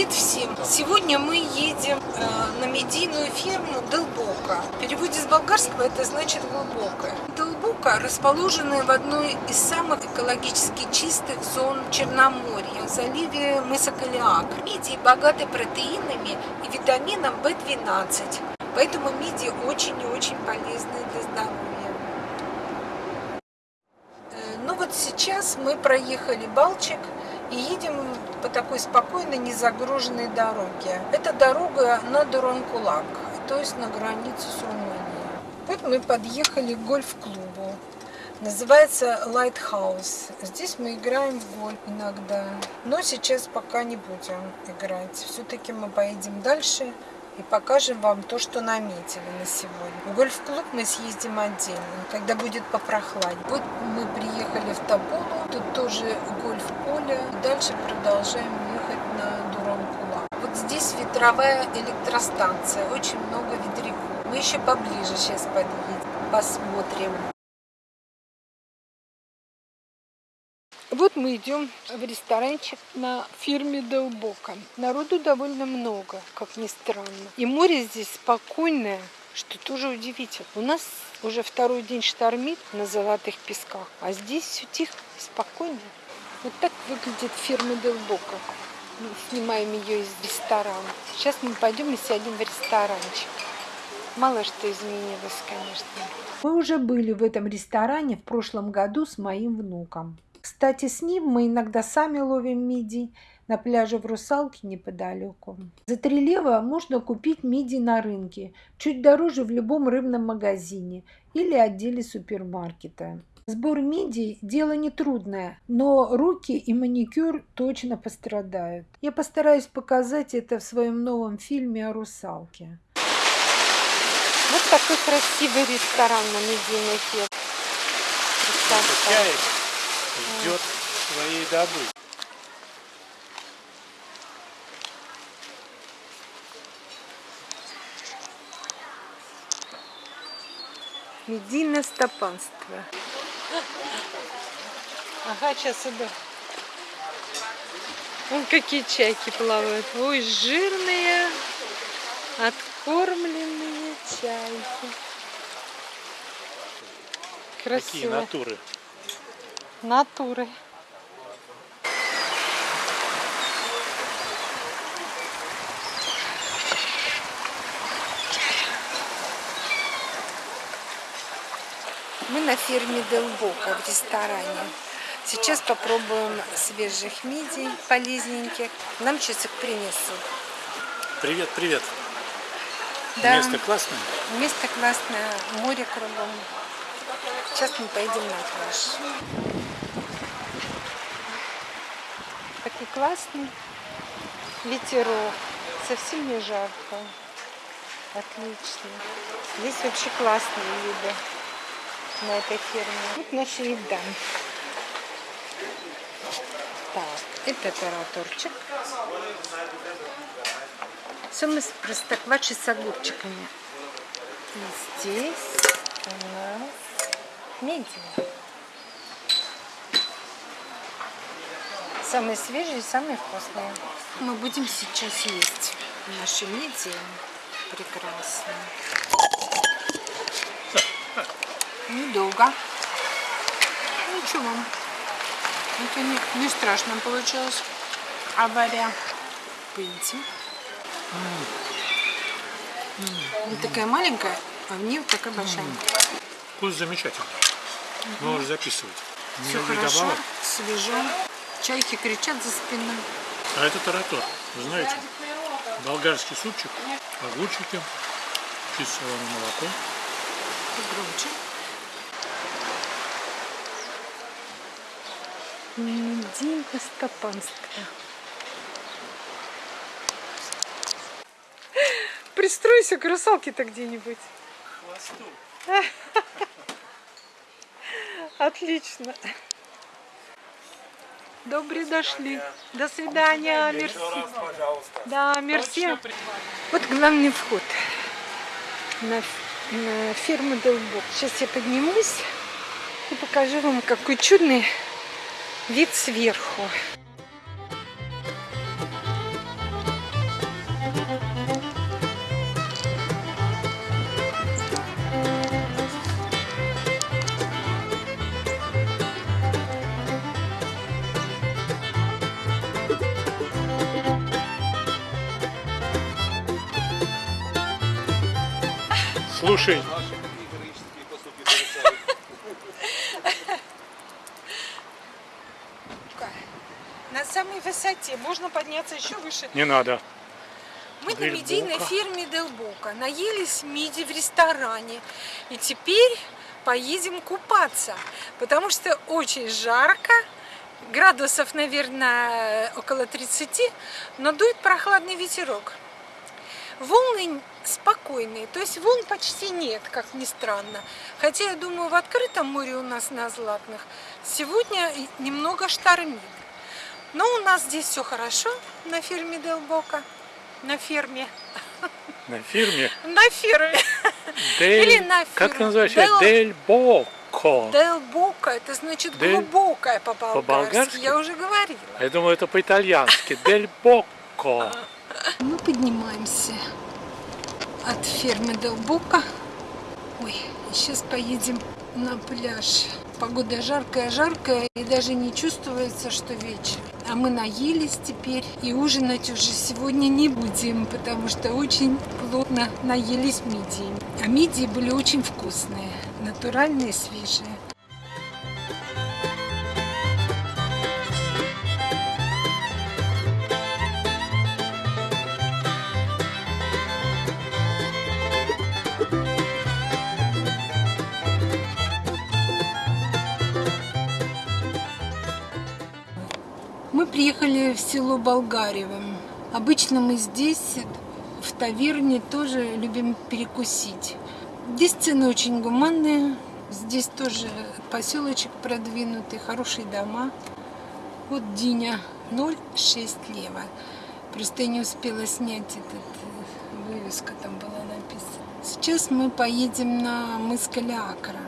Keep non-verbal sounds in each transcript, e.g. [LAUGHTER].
Привет всем! Сегодня мы едем э, на медийную ферму Долбока. В переводе с болгарского это значит глубокая. Долбока расположена в одной из самых экологически чистых зон Черноморья, в заливе мыса Калиак. Мидии богаты протеинами и витамином В12, поэтому мидии очень и очень полезны для здоровья. Э, ну вот сейчас мы проехали Балчик и едем по такой спокойной, незагруженной дороге. Это дорога на Дуранкулак, то есть на границу с Румынией. Вот мы подъехали к гольф-клубу. Называется Lighthouse. Здесь мы играем в гольф иногда. Но сейчас пока не будем играть. Все-таки мы поедем дальше и покажем вам то, что наметили на сегодня. В гольф-клуб мы съездим отдельно, когда будет попрохладнее. Вот мы приехали в Табулу, тут тоже гольф-поле. Дальше продолжаем ехать на Дуранкула. Вот здесь ветровая электростанция, очень много ветряков. Мы еще поближе сейчас подъедем, посмотрим. Вот мы идем в ресторанчик на фирме Долбока. Народу довольно много, как ни странно. И море здесь спокойное, что тоже удивительно. У нас уже второй день штормит на золотых песках, а здесь все тихо, спокойно. Вот так выглядит фирма Делбока. Мы снимаем ее из ресторана. Сейчас мы пойдем и сядем в ресторанчик. Мало что изменилось, конечно. Мы уже были в этом ресторане в прошлом году с моим внуком. Кстати, с ним мы иногда сами ловим мидий на пляже в Русалке неподалеку. За три лева можно купить мидий на рынке, чуть дороже в любом рыбном магазине или отделе супермаркета. Сбор мидий – дело нетрудное, но руки и маникюр точно пострадают. Я постараюсь показать это в своем новом фильме о русалке. Вот такой красивый ресторан на медийной ферме ждет своей добычи. Медийное стопанство. Ага, сейчас иду. Вон какие чайки плавают. Ой, жирные, откормленные чайки. Красиво. Какие натуры натуры. Мы на ферме Делбока в ресторане. Сейчас попробуем свежих мидий, полезненьких. Нам часик принесут. Привет, привет. Да. Место классное? Место классное, море кругом. Сейчас мы поедем на пляж. Такой классный ветерок. Совсем не жарко. Отлично. Здесь вообще классные виды на этой ферме. Вот наша еда. Так, это тараторчик. Самый простокваши с огурчиками. И здесь у нас медиа. Самые свежие, самые вкусные. Мы будем сейчас есть наши мидии. Прекрасно. Недолго. Ничего. Это не, не страшно получилось. Авария. Пыньте. Вот такая маленькая, а в ней такая большая. Вкус замечательный. Угу. Можешь записывать. Все хорошо, добавок. свежо. Чайки кричат за спиной. А это таратор, вы знаете? Болгарский супчик, огурчики, кислое молоко. Погромче. Медийно Стопанская. Пристройся к русалке-то где-нибудь. Хвосту. [LAUGHS] Отлично. Добре дошли. До свидания. Мерси. Да, мерси. Вот главный вход на, на ферму Долбок. Сейчас я поднимусь и покажу вам, какой чудный вид сверху. Слушай. На самой высоте. Можно подняться еще выше. не надо. Мы на Дель медийной фирме Дел Бока. Наелись миди в ресторане. И теперь поедем купаться. Потому что очень жарко. Градусов, наверное, около 30. Но дует прохладный ветерок. Волны спокойные, то есть волн почти нет, как ни странно. Хотя, я думаю, в открытом море у нас на Златных сегодня немного штормит. Но у нас здесь все хорошо на ферме Делбока. На ферме. На фирме На ферме. Дель... Или на Как фирме. называется? Дел- Дель Боко. Делбока, это значит Дель- глубокая по-болгарски. По-болгарски? Я уже говорила. Я думаю, это по-итальянски. Дель Боко. [LAUGHS] Мы поднимаемся от фермы Делбока. Ой, сейчас поедем на пляж. Погода жаркая-жаркая, и даже не чувствуется, что вечер. А мы наелись теперь, и ужинать уже сегодня не будем, потому что очень плотно наелись мидии. А мидии были очень вкусные, натуральные, свежие. Приехали в село Болгарево. Обычно мы здесь, в таверне, тоже любим перекусить. Здесь цены очень гуманные. Здесь тоже поселочек продвинутый, хорошие дома. Вот Диня 0,6 лева. Просто я не успела снять этот э, вывеска, там была написана. Сейчас мы поедем на мыс Калиакра.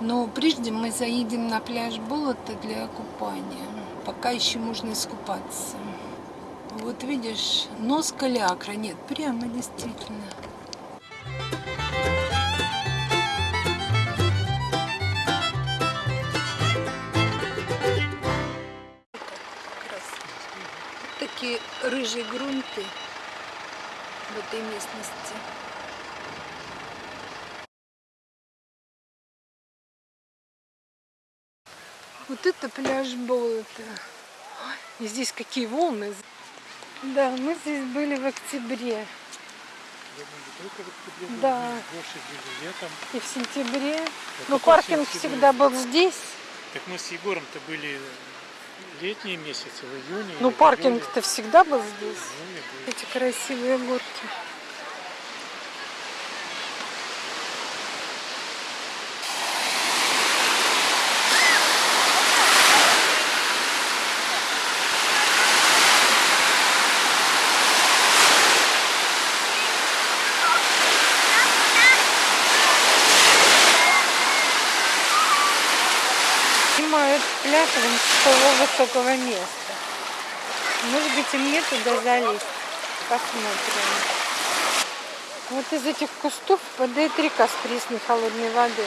Но прежде мы заедем на пляж Болота для купания. Пока еще можно искупаться. Вот видишь, нос Калиакра. Нет, прямо действительно. Такие рыжие грунты в этой местности. Вот это пляж болота. И здесь какие волны. Да, мы здесь были в октябре. Да. Больше летом. И в сентябре. Это Но какой паркинг всегда был здесь. Так мы с Егором-то были летние месяцы, в июне. Ну, паркинг-то всегда был здесь. был. Эти красивые горки. Снимают пляж с того высокого места. Может быть, и мне туда залезть. Посмотрим. Вот из этих кустов падает река с пресной холодной воды.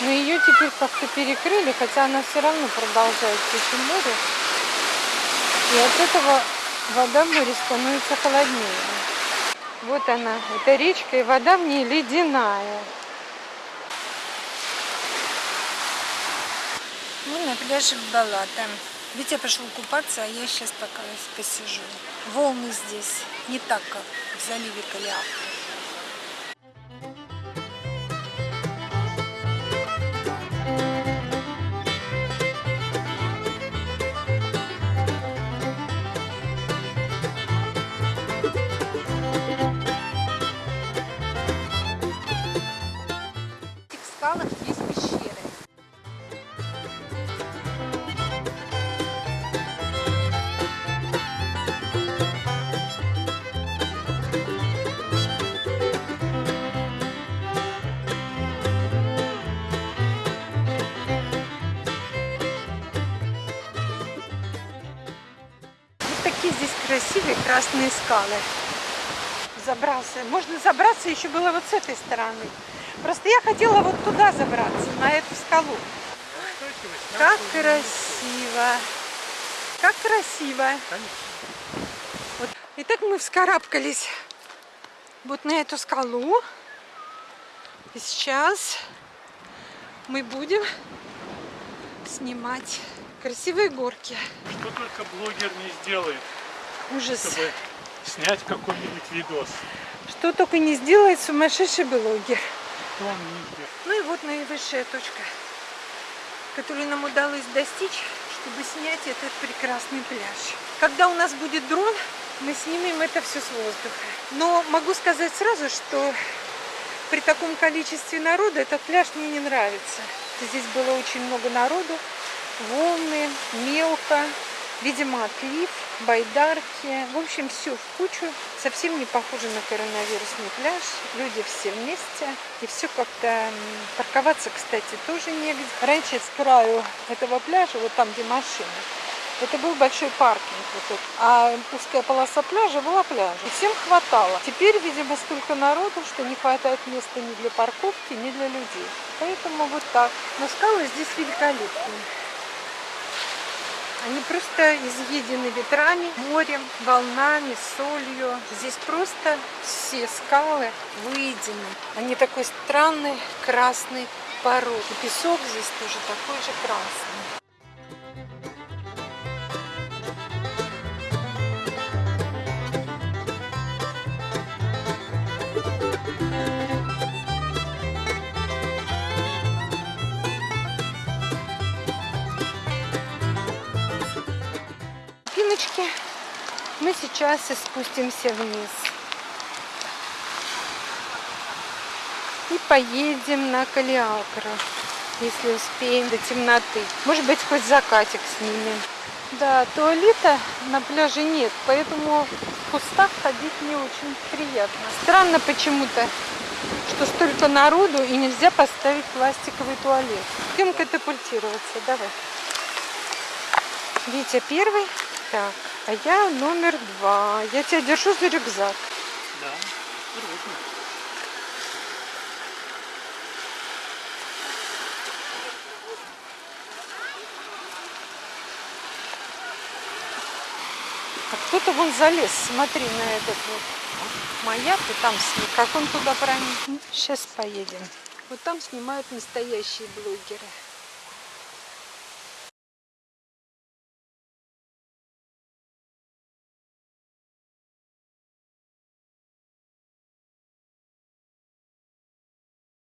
Но ее теперь как-то перекрыли, хотя она все равно продолжает течь в море. И от этого вода в море становится холоднее. Вот она, эта речка, и вода в ней ледяная. Мы на пляже Балата. Витя пошел купаться, а я сейчас пока посижу. Волны здесь не так, как в заливе Калиакра. Здесь красивые красные скалы. Забрался. Можно забраться еще было вот с этой стороны. Просто я хотела вот туда забраться, на эту скалу. Как красиво. Как красиво. Вот. Итак, мы вскарабкались вот на эту скалу. И сейчас мы будем снимать красивые горки. Что только блогер не сделает, Ужас. чтобы снять какой-нибудь видос. Что только не сделает сумасшедший блогер. Ну и вот наивысшая точка, которую нам удалось достичь, чтобы снять этот прекрасный пляж. Когда у нас будет дрон, мы снимем это все с воздуха. Но могу сказать сразу, что при таком количестве народа этот пляж мне не нравится. Здесь было очень много народу, волны, мелко, видимо, отлив, байдарки. В общем, все в кучу. Совсем не похоже на коронавирусный пляж. Люди все вместе. И все как-то... Парковаться, кстати, тоже негде. Раньше с краю этого пляжа, вот там, где машины, это был большой паркинг, вот этот. а узкая полоса пляжа была пляжем. И всем хватало. Теперь, видимо, столько народу, что не хватает места ни для парковки, ни для людей. Поэтому вот так. Но скалы здесь великолепные. Они просто изъедены ветрами, морем, волнами, солью. Здесь просто все скалы выедены. Они такой странный красный пород. И песок здесь тоже такой же красный. Пиночки, мы сейчас и спустимся вниз. И поедем на Калиакру, если успеем до темноты. Может быть, хоть закатик снимем. Да, туалета на пляже нет, поэтому в кустах ходить не очень приятно. Странно почему-то, что столько народу и нельзя поставить пластиковый туалет. Идем катапультироваться, давай. Витя первый, так, а я номер два. Я тебя держу за рюкзак. Да. А кто-то вон залез, смотри на этот вот маяк, и там сни- как он туда проник. Сейчас поедем. Вот там снимают настоящие блогеры.